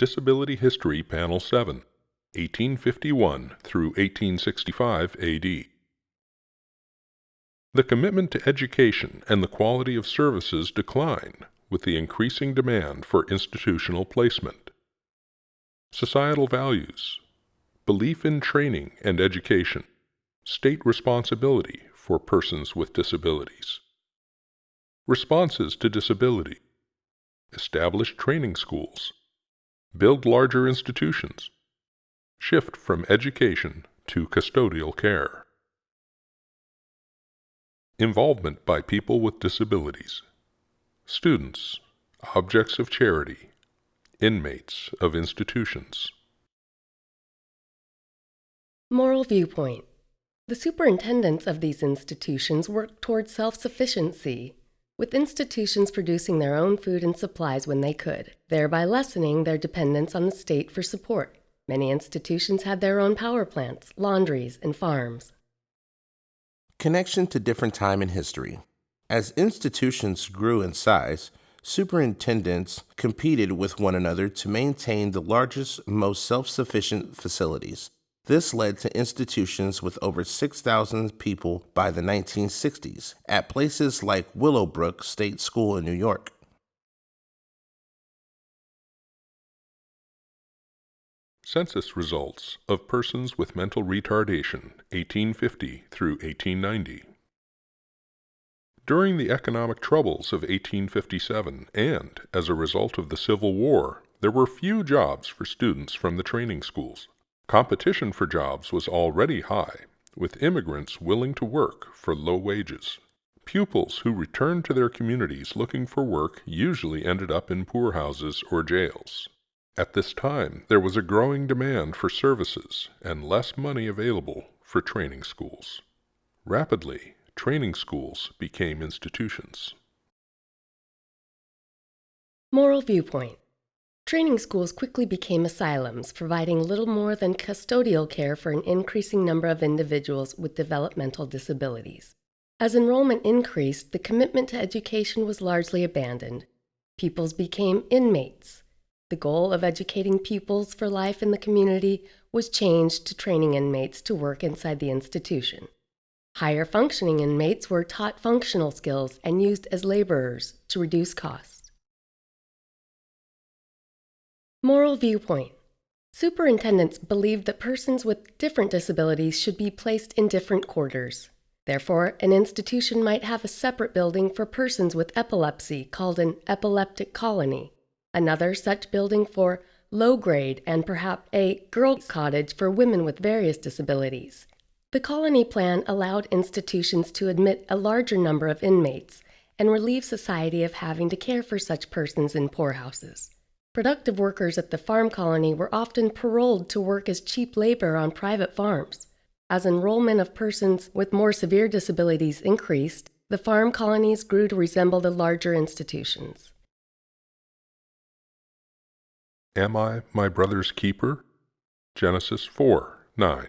Disability History Panel 7, 1851 through 1865 AD. The commitment to education and the quality of services decline with the increasing demand for institutional placement. Societal values, belief in training and education, state responsibility for persons with disabilities. Responses to disability, established training schools, build larger institutions, shift from education to custodial care. Involvement by people with disabilities, students, objects of charity, inmates of institutions. Moral viewpoint. The superintendents of these institutions work toward self-sufficiency with institutions producing their own food and supplies when they could, thereby lessening their dependence on the state for support. Many institutions had their own power plants, laundries, and farms. Connection to different time in history. As institutions grew in size, superintendents competed with one another to maintain the largest, most self-sufficient facilities. This led to institutions with over 6,000 people by the 1960s at places like Willowbrook State School in New York. Census results of persons with mental retardation 1850 through 1890. During the economic troubles of 1857 and as a result of the Civil War, there were few jobs for students from the training schools. Competition for jobs was already high, with immigrants willing to work for low wages. Pupils who returned to their communities looking for work usually ended up in poorhouses or jails. At this time, there was a growing demand for services and less money available for training schools. Rapidly, training schools became institutions. Moral viewpoint. Training schools quickly became asylums, providing little more than custodial care for an increasing number of individuals with developmental disabilities. As enrollment increased, the commitment to education was largely abandoned. Pupils became inmates. The goal of educating pupils for life in the community was changed to training inmates to work inside the institution. Higher functioning inmates were taught functional skills and used as laborers to reduce costs. Moral viewpoint. Superintendents believed that persons with different disabilities should be placed in different quarters. Therefore, an institution might have a separate building for persons with epilepsy called an epileptic colony, another such building for low grade, and perhaps a girls' cottage for women with various disabilities. The colony plan allowed institutions to admit a larger number of inmates and relieve society of having to care for such persons in poorhouses. Productive workers at the farm colony were often paroled to work as cheap labor on private farms. As enrollment of persons with more severe disabilities increased, the farm colonies grew to resemble the larger institutions. Am I my brother's keeper? Genesis 4 9.